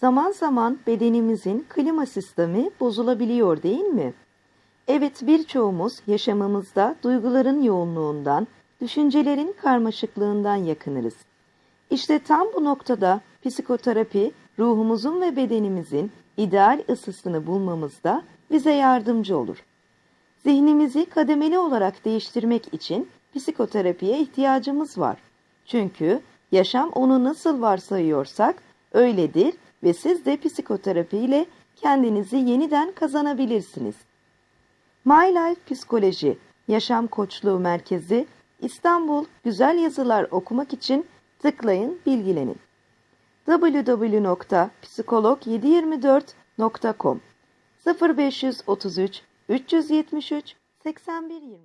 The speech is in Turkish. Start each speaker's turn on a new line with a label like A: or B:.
A: Zaman zaman bedenimizin klima sistemi bozulabiliyor değil mi? Evet birçoğumuz yaşamımızda duyguların yoğunluğundan, düşüncelerin karmaşıklığından yakınırız. İşte tam bu noktada psikoterapi ruhumuzun ve bedenimizin ideal ısısını bulmamızda bize yardımcı olur. Zihnimizi kademeli olarak değiştirmek için psikoterapiye ihtiyacımız var. Çünkü yaşam onu nasıl varsayıyorsak öyledir ve siz de psikoterapi ile kendinizi yeniden kazanabilirsiniz. My Life Psikoloji Yaşam Koçluğu Merkezi İstanbul Güzel Yazılar okumak için tıklayın bilgilenin. www.psikolog724.com 0533 373 8120